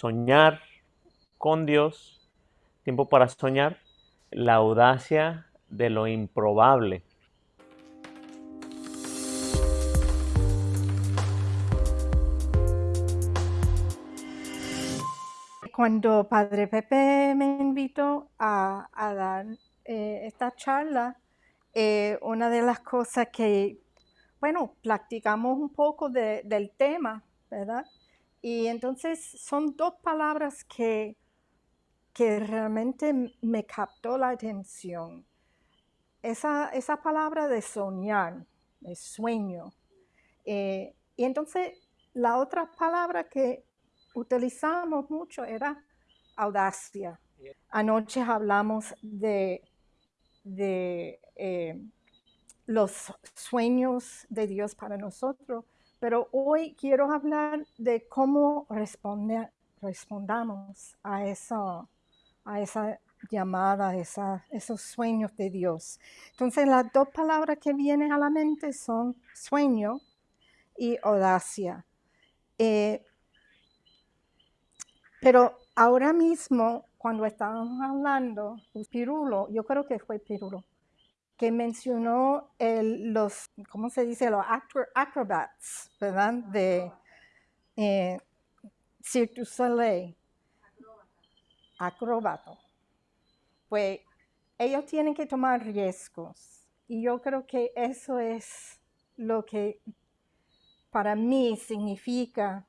soñar con Dios, tiempo para soñar, la audacia de lo improbable. Cuando Padre Pepe me invitó a, dar eh, esta charla, eh, una de las cosas que, bueno, practicamos un poco del tema, ¿verdad? Y entonces son dos palabras que, que realmente me captó la atención. Esa, esa palabra de soñar, de sueño. Eh, y entonces la otra palabra que utilizamos mucho era audacia. Anoche hablamos de, de eh, los sueños de Dios para nosotros, pero hoy quiero hablar de cómo respondamos a esa llamada, esa, esos sueños de Dios. Entonces las dos palabras que vienen a la mente son sueño y audacia. Eh, pero ahora mismo, cuando estábamos hablando, Pirulo, yo creo que fue Pirulo, que mencionó los, ¿cómo se dice? Los acrobats, ¿verdad? De eh, Cirque du Soleil. Acróbato. Pues ellos tienen que tomar riesgos. Y yo creo que eso es lo que para mí significa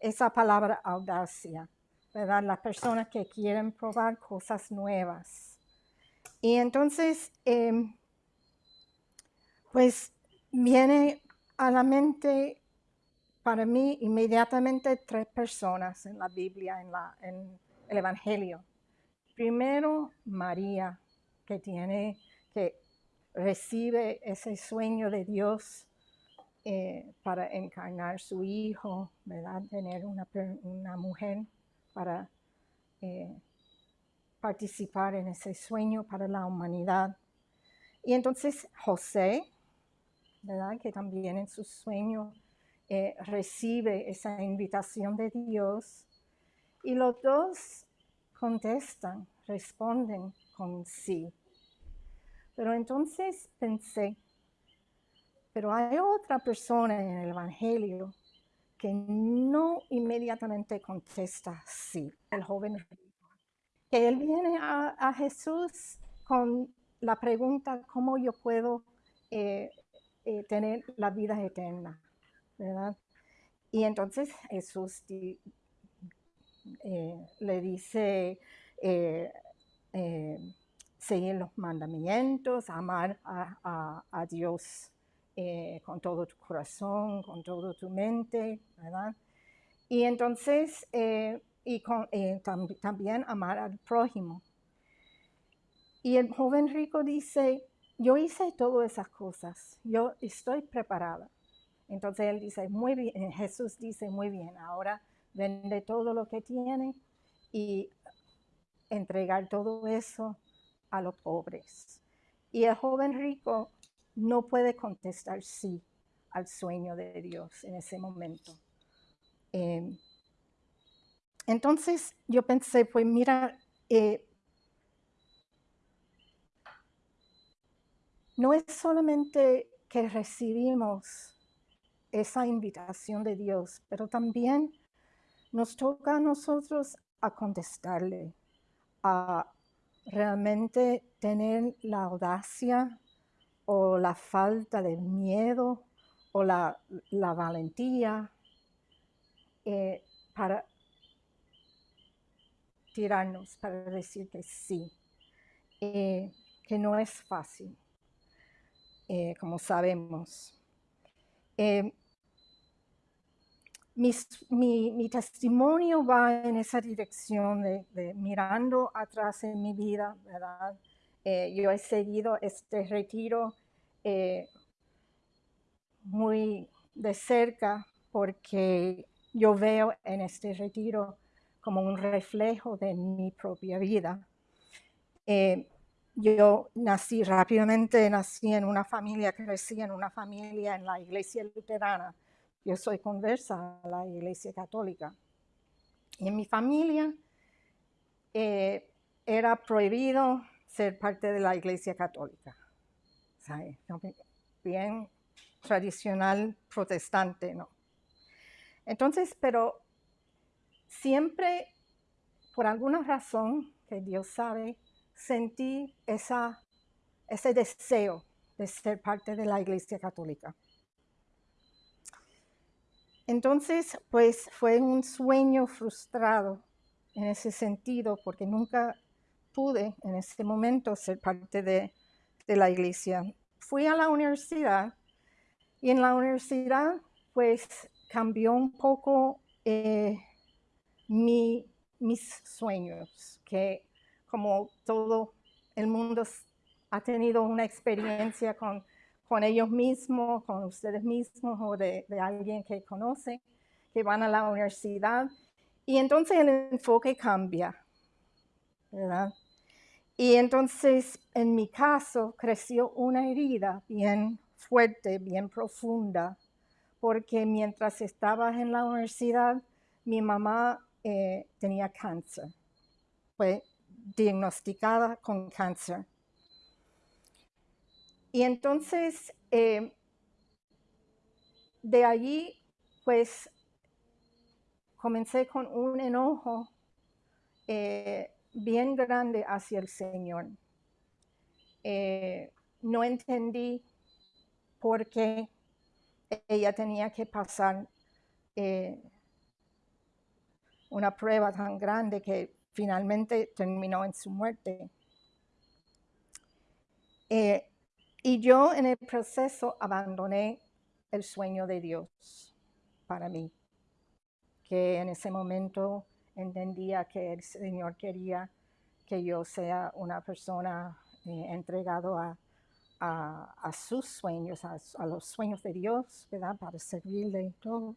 esa palabra audacia. ¿verdad? Las personas que quieren probar cosas nuevas. Y entonces, em, pues viene a la mente para mí inmediatamente tres personas en la Biblia, en, la, el Evangelio. Primero, María, que tiene, que recibe ese sueño de Dios eh, para encarnar su hijo, ¿verdad? Tener una, una mujer para eh, participar en ese sueño para la humanidad. Y entonces José, que también en su sueño eh, recibe esa invitación de Dios, y los dos contestan, responden con sí. Pero entonces pensé, pero hay otra persona en el Evangelio que no inmediatamente contesta sí, el joven Que él viene a, Jesús con la pregunta, ¿cómo yo puedo eh, eh, tener la vida eterna? ¿Verdad? Y entonces Jesús eh, le dice, seguir los mandamientos, amar a Dios eh, con todo tu corazón, con toda tu mente, ¿verdad? Y entonces, eh, y eh, también amar al prójimo. Y el joven rico dice, yo hice todas esas cosas, yo estoy preparada. Entonces él dice, muy bien, Jesús dice, muy bien, ahora vende todo lo que tiene y entregar todo eso a los pobres. Y el joven rico no puede contestar sí al sueño de Dios en ese momento. Em, entonces yo pensé, pues mira, eh, no es solamente que recibimos esa invitación de Dios, pero también nos toca a nosotros a contestarle, a realmente tener la audacia o la falta de miedo o la, valentía eh, para tirarnos, para decir que sí, eh, que no es fácil, eh, como sabemos. Mi, testimonio va en esa dirección de, mirando atrás en mi vida, ¿verdad? yo he seguido este retiro eh, muy de cerca porque yo veo en este retiro como un reflejo de mi propia vida. Eh, yo nací rápidamente, nací en una familia, crecí en una familia en la iglesia luterana. Yo soy conversa a la iglesia católica. Y en mi familia eh, era prohibido ser parte de la iglesia católica. Bien tradicional protestante, ¿no? Entonces, pero siempre, por alguna razón que Dios sabe, sentí ese deseo de ser parte de la Iglesia Católica. Entonces, pues fue un sueño frustrado en ese sentido, porque nunca pude en ese momento ser parte de, de la iglesia. Fui a la universidad y en la universidad, pues cambió un poco eh, mis sueños, que como todo el mundo ha tenido una experiencia con, con ellos mismos, con ustedes mismos o de, de alguien que conoce, que van a la universidad. Y entonces el enfoque cambia, ¿verdad? Y entonces, en mi caso, creció una herida bien fuerte, bien profunda, porque mientras estaba en la universidad, mi mamá eh, tenía cáncer. Fue diagnosticada con cáncer. Y entonces, eh, de allí, pues, comencé con un enojo eh, bien grande hacia el Señor. no entendí por qué ella tenía que pasar eh, una prueba tan grande que finalmente terminó en su muerte. Eh, y yo en el proceso abandoné el sueño de Dios para mí, que en ese momento entendía que el Señor quería que yo sea una persona eh, entregado a, a, sus sueños, a, los sueños de Dios, ¿verdad? Para servirle y todo.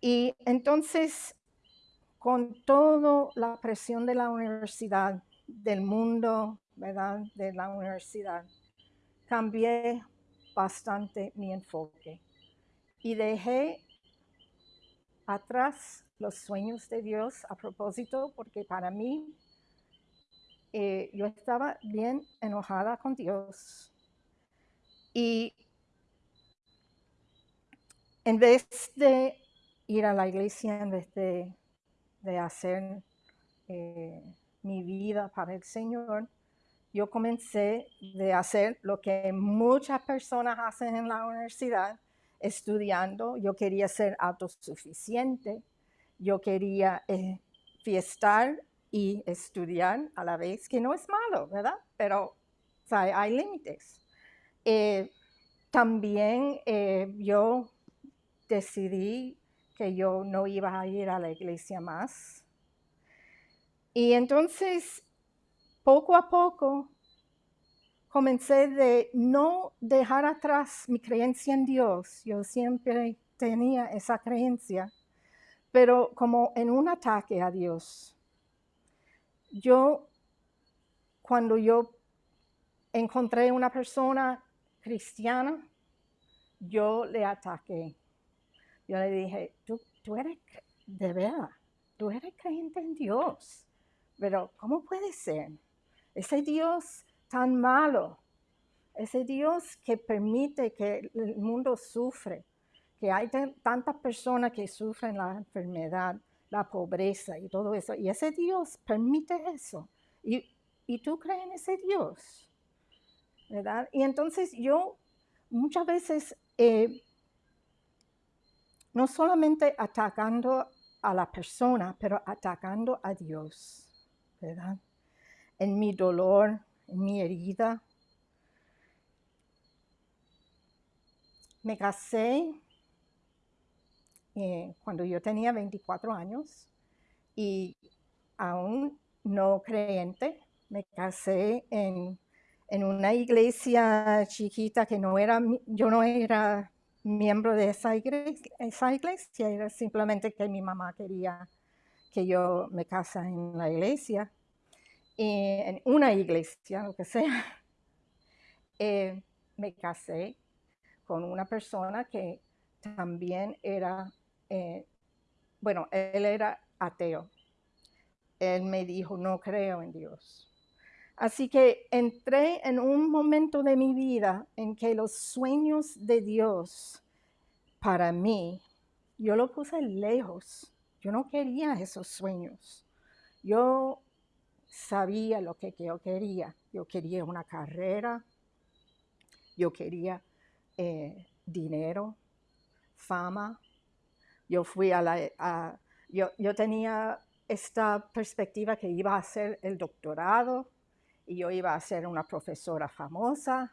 Y entonces, con toda la presión de la universidad, del mundo, ¿verdad? De la universidad, cambié bastante mi enfoque y dejé atrás los sueños de Dios a propósito, porque para mí eh, yo estaba bien enojada con Dios. Y en vez de ir a la iglesia, en vez de, hacer eh, mi vida para el Señor, yo comencé de hacer lo que muchas personas hacen en la universidad, estudiando. Yo quería ser autosuficiente, yo quería eh, fiestar y estudiar a la vez, que no es malo, ¿verdad? Pero hay límites. Eh, también eh, yo decidí que yo no iba a ir a la iglesia más. Y entonces, poco a poco, comencé de no dejar atrás mi creencia en Dios. Yo siempre tenía esa creencia, pero como en un ataque a Dios yo, cuando yo encontré una persona cristiana, yo le ataqué. Yo le dije, tú, tú eres de verdad, tú eres creyente en Dios, pero ¿cómo puede ser? Ese Dios tan malo, ese Dios que permite que el mundo sufre, que hay tantas personas que sufren la enfermedad, la pobreza y todo eso. Y ese Dios permite eso. Y, tú crees en ese Dios, ¿verdad? Y entonces yo muchas veces, eh, no solamente atacando a la persona, pero atacando a Dios, ¿verdad? En mi dolor, en mi herida. Me casé eh, cuando yo tenía 24 años y aún no creyente, me casé en, en una iglesia chiquita que no era, yo no era miembro de esa iglesia, iglesia, era simplemente que mi mamá quería que yo me casara en la iglesia, y en una iglesia, lo que sea. Eh, me casé con una persona que también era eh, bueno, él era ateo. Él me dijo, no creo en Dios. Así que entré en un momento de mi vida en que los sueños de Dios para mí, yo lo puse lejos. Yo no quería esos sueños. Yo sabía lo que yo quería. Yo quería una carrera, yo quería eh, dinero, fama. Yo fui a la... yo, yo tenía esta perspectiva que iba a hacer el doctorado y yo iba a ser una profesora famosa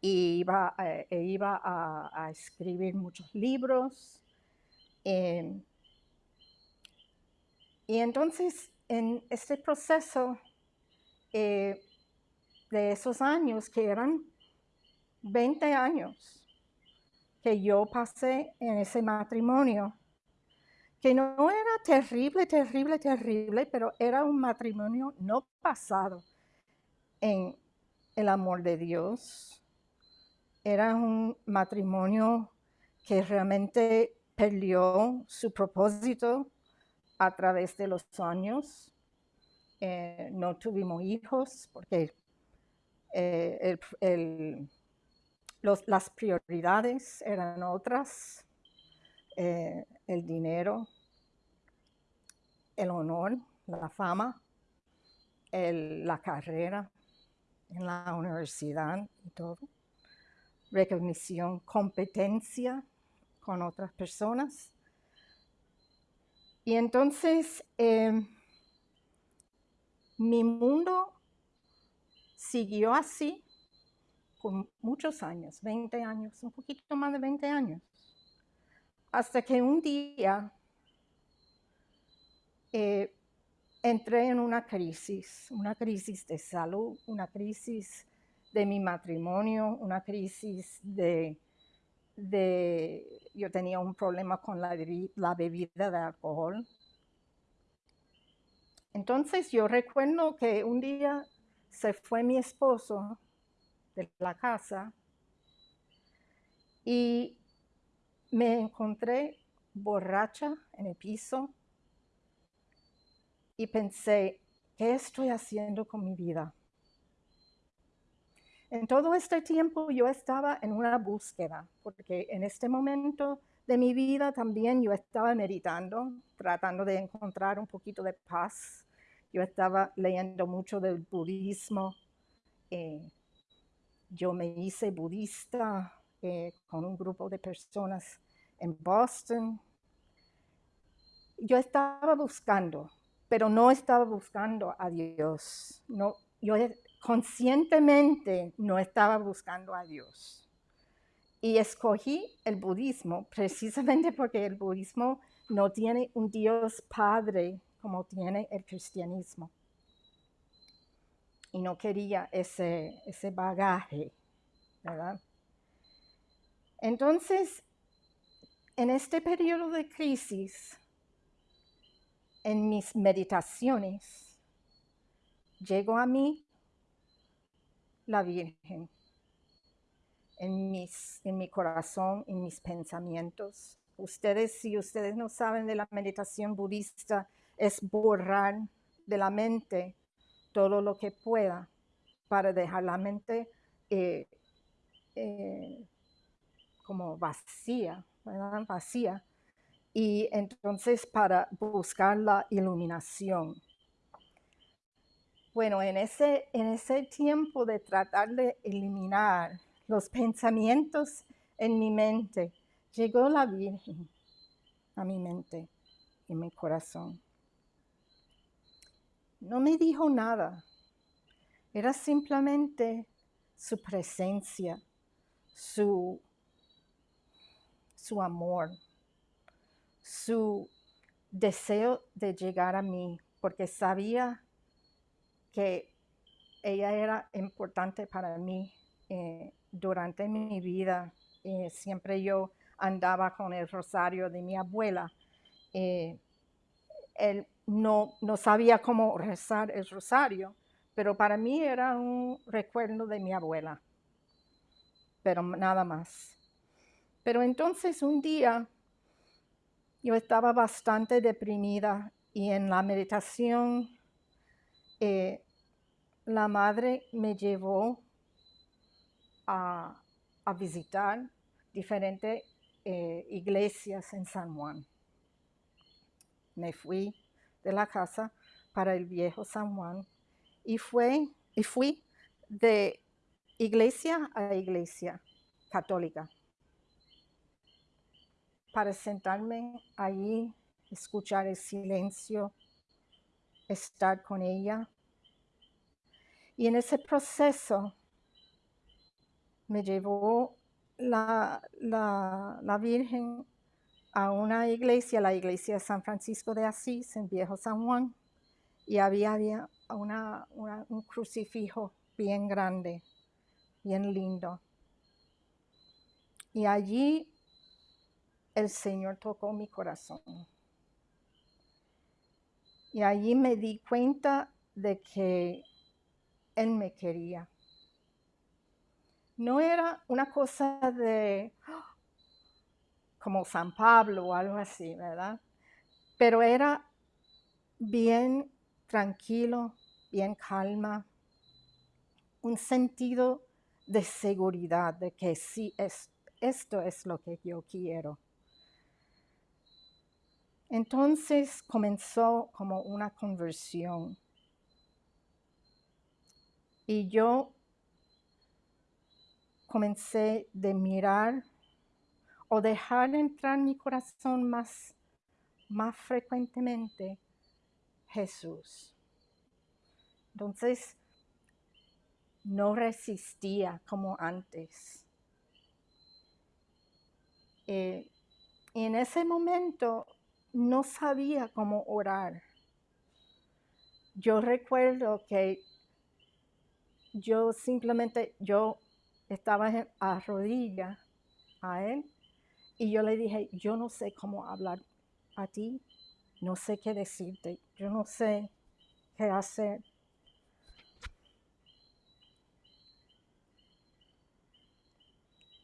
y iba, eh, e iba a, escribir muchos libros. Em, y entonces, en este proceso eh, de esos años, que eran 20 años, que yo pasé en ese matrimonio, que no era terrible, terrible, terrible, pero era un matrimonio no pasado en el amor de Dios. Era un matrimonio que realmente perdió su propósito a través de los años. Eh, no tuvimos hijos porque eh, las prioridades eran otras. Eh, el dinero, el honor, la fama, la carrera en la universidad y todo. Recognición, competencia con otras personas. Y entonces em, mi mundo siguió así por muchos años, 20 años, un poquito más de 20 años. Hasta que un día eh, entré en una crisis, una crisis de salud, una crisis de mi matrimonio, una crisis de, yo tenía un problema con la, bebida de alcohol. Entonces yo recuerdo que un día se fue mi esposo de la casa y me encontré borracha en el piso y pensé, ¿qué estoy haciendo con mi vida? En todo este tiempo yo estaba en una búsqueda, porque en este momento de mi vida también yo estaba meditando, tratando de encontrar un poquito de paz. Yo estaba leyendo mucho del budismo. Eh, yo me hice budista eh, con un grupo de personas en Boston. Yo estaba buscando, pero no estaba buscando a Dios. No, yo conscientemente no estaba buscando a Dios. Y escogí el budismo precisamente porque el budismo no tiene un Dios Padre como tiene el cristianismo. Y no quería ese, ese bagaje, ¿verdad? Entonces, en este periodo de crisis, en mis meditaciones, llegó a mí la Virgen en, mis, en mi corazón, en mis pensamientos. Ustedes, si ustedes no saben de la meditación budista, es borrar de la mente todo lo que pueda para dejar la mente eh, eh, como vacía, vacía. Y entonces para buscar la iluminación. Bueno, en ese, en ese tiempo de tratar de eliminar los pensamientos en mi mente, llegó la Virgen a mi mente y mi corazón. No me dijo nada, era simplemente su presencia, su su amor, su deseo de llegar a mí, porque sabía que ella era importante para mí eh, durante mi vida. Eh, siempre yo andaba con el rosario de mi abuela. Eh, él no, no sabía cómo rezar el rosario, pero para mí era un recuerdo de mi abuela, pero nada más. Pero entonces un día yo estaba bastante deprimida y en la meditación eh, la madre me llevó a, visitar diferentes eh, iglesias en San Juan. Me fui de la casa para el viejo San Juan y, fue, y fui de iglesia a iglesia católica para sentarme allí, escuchar el silencio, estar con ella. Y en ese proceso me llevó la, la, Virgen a una iglesia, la iglesia de San Francisco de Asís, en Viejo San Juan, y había, había un crucifijo bien grande, bien lindo. Y allí el Señor tocó mi corazón. Y allí me di cuenta de que Él me quería. No era una cosa de como San Pablo o algo así, ¿verdad? Pero era bien tranquilo, bien calma, un sentido de seguridad, de que sí, es, esto es lo que yo quiero. Entonces comenzó como una conversión. Y yo comencé de mirar o dejar entrar en mi corazón más, más frecuentemente Jesús. Entonces, no resistía como antes. Eh, y en ese momento no sabía cómo orar. Yo recuerdo que yo simplemente, yo estaba a rodilla a él y yo le dije, yo no sé cómo hablar a ti, no sé qué decirte, yo no sé qué hacer.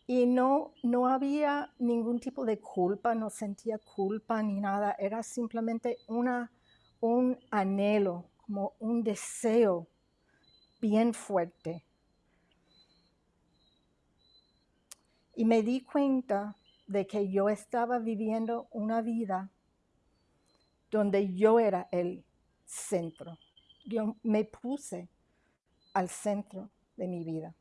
Y no, no había ningún tipo de culpa, no sentía culpa ni nada, era simplemente una, un anhelo, como un deseo bien fuerte. Y me di cuenta de que yo estaba viviendo una vida donde yo era el centro. Yo me puse al centro de mi vida.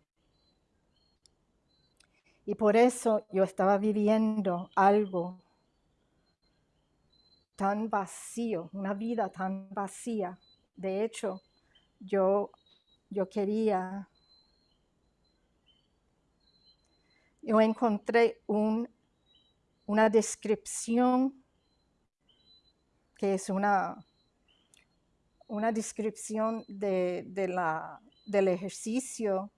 Y por eso yo estaba viviendo algo tan vacío, una vida tan vacía. De hecho, yo, yo quería, yo encontré un, una descripción que es una, una descripción del ejercicio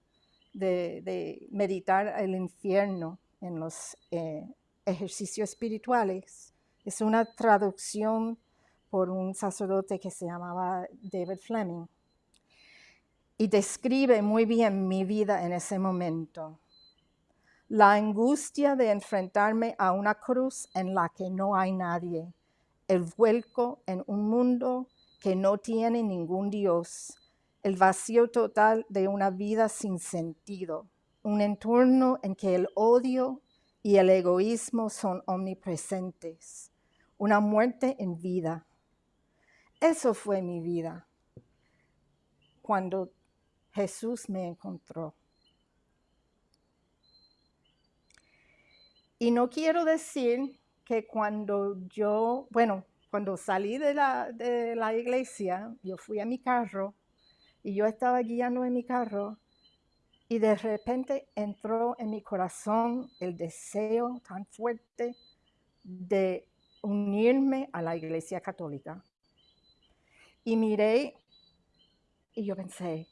de, meditar el infierno en los eh, ejercicios espirituales. Es una traducción por un sacerdote que se llamaba David Fleming. Y describe muy bien mi vida en ese momento. La angustia de enfrentarme a una cruz en la que no hay nadie. El vuelco en un mundo que no tiene ningún Dios el vacío total de una vida sin sentido, un entorno en que el odio y el egoísmo son omnipresentes, una muerte en vida. Eso fue mi vida cuando Jesús me encontró. Y no quiero decir que cuando yo, bueno, cuando salí de la, de la iglesia, yo fui a mi carro y yo estaba guiando en mi carro y de repente entró en mi corazón el deseo tan fuerte de unirme a la iglesia católica. Y miré y yo pensé,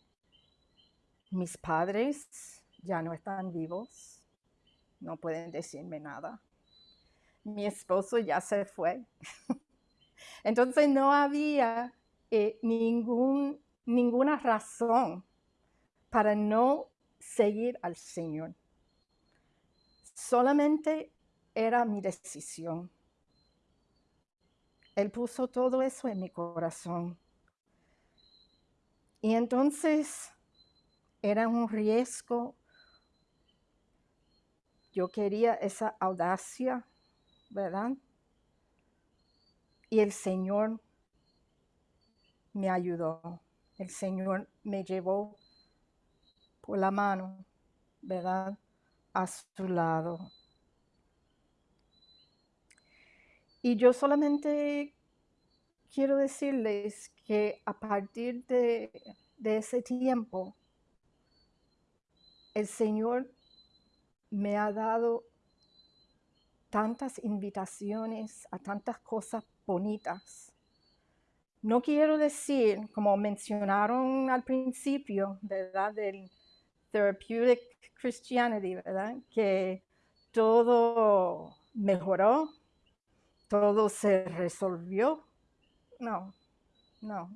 mis padres ya no están vivos, no pueden decirme nada. Mi esposo ya se fue. Entonces no había eh, ningún ninguna razón para no seguir al Señor. Solamente era mi decisión. Él puso todo eso en mi corazón. Y entonces era un riesgo. Yo quería esa audacia, ¿verdad? Y el Señor me ayudó. El Señor me llevó por la mano, ¿verdad? A su lado. Y yo solamente quiero decirles que a partir de, ese tiempo, el Señor me ha dado tantas invitaciones a tantas cosas bonitas. No quiero decir, como mencionaron al principio, ¿verdad? Del therapeutic Christianity, ¿verdad? Que todo mejoró, todo se resolvió. No, no.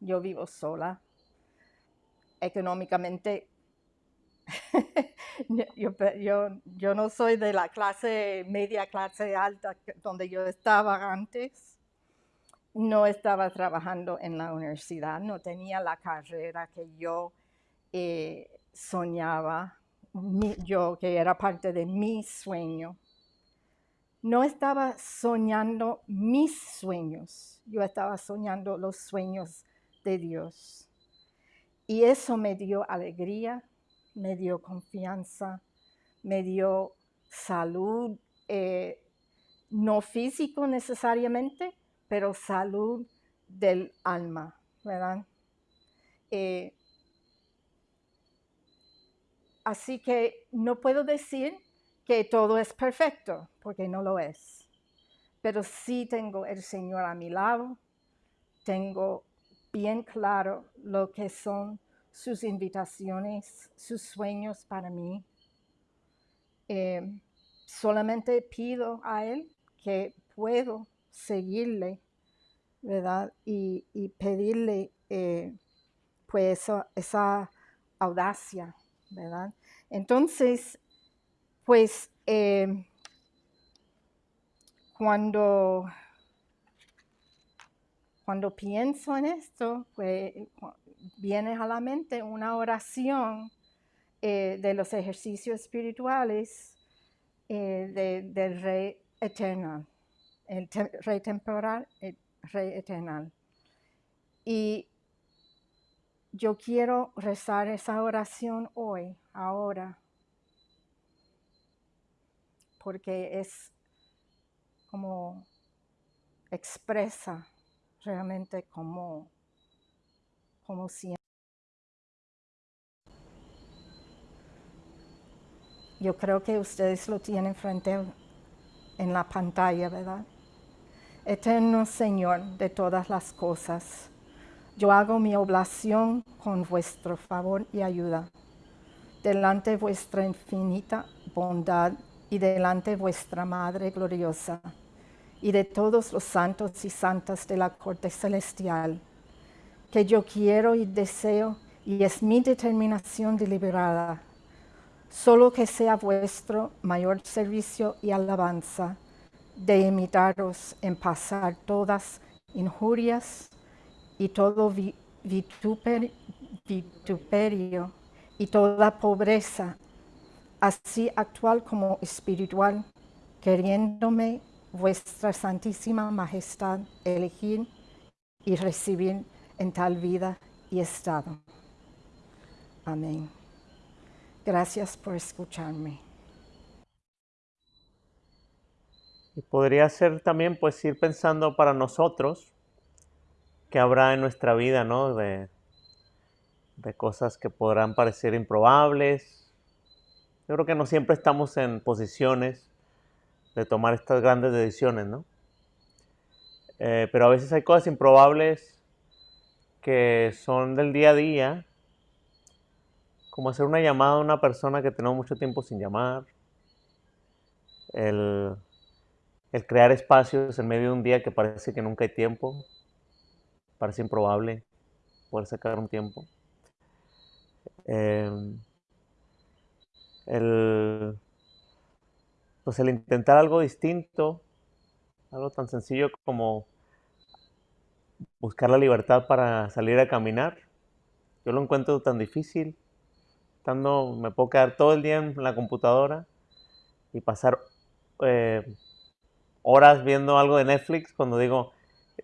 Yo vivo sola. Económicamente, yo, yo, no soy de la clase media, clase alta donde yo estaba antes. No estaba trabajando en la universidad, no tenía la carrera que yo eh, soñaba, yo que era parte de mi sueño no estaba soñando mis sueños, yo estaba soñando los sueños de Dios. Y eso me dio alegría, me dio confianza, me dio salud, eh, no físico necesariamente, pero salud del alma, ¿verdad? Eh, así que no puedo decir que todo es perfecto, porque no lo es. Pero sí tengo el Señor a mi lado, tengo bien claro lo que son sus invitaciones, sus sueños para mí. Eh, solamente pido a Él que puedo seguirle, ¿verdad? Y, pedirle eh, pues esa audacia, ¿verdad? Entonces, pues eh, cuando, cuando pienso en esto, pues viene a la mente una oración eh, de los ejercicios espirituales del Rey Eterno, el Rey Temporal, el Rey Eterno. Y yo quiero rezar esa oración hoy, ahora, porque es como expresa realmente como, como siempre. Yo creo que ustedes lo tienen frente en la pantalla, ¿verdad? Eterno Señor de todas las cosas, yo hago mi oblación con vuestro favor y ayuda, delante de vuestra infinita bondad y delante vuestra Madre gloriosa, y de todos los santos y santas de la corte celestial, que yo quiero y deseo, y es mi determinación deliberada, solo que sea vuestro mayor servicio y alabanza, de imitaros en pasar todas injurias y todo vituperio y toda pobreza así actual como espiritual, queriéndome vuestra santísima majestad elegir y recibir en tal vida y estado. Amén. Gracias por escucharme. Y podría ser también pues ir pensando para nosotros que habrá en nuestra vida, ¿no? De, de cosas que podrán parecer improbables, yo creo que no siempre estamos en posiciones de tomar estas grandes decisiones, ¿no? Eh, pero a veces hay cosas improbables que son del día a día, como hacer una llamada a una persona que tenemos mucho tiempo sin llamar, el, crear espacios en medio de un día que parece que nunca hay tiempo, parece improbable poder sacar un tiempo. Em, el, pues el intentar algo distinto, Algo tan sencillo como buscar la libertad para salir a caminar. Yo lo encuentro tan difícil. Estando, me puedo quedar todo el día en la computadora y pasar eh, horas viendo algo de Netflix cuando digo,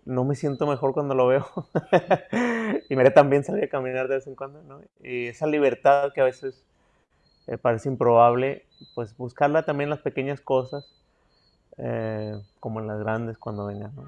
no me siento mejor cuando lo veo. y me también salir a caminar de vez en cuando, ¿no? Y esa libertad que a veces eh, parece improbable, pues buscarla también en las pequeñas cosas, eh, como en las grandes cuando vengan, ¿no?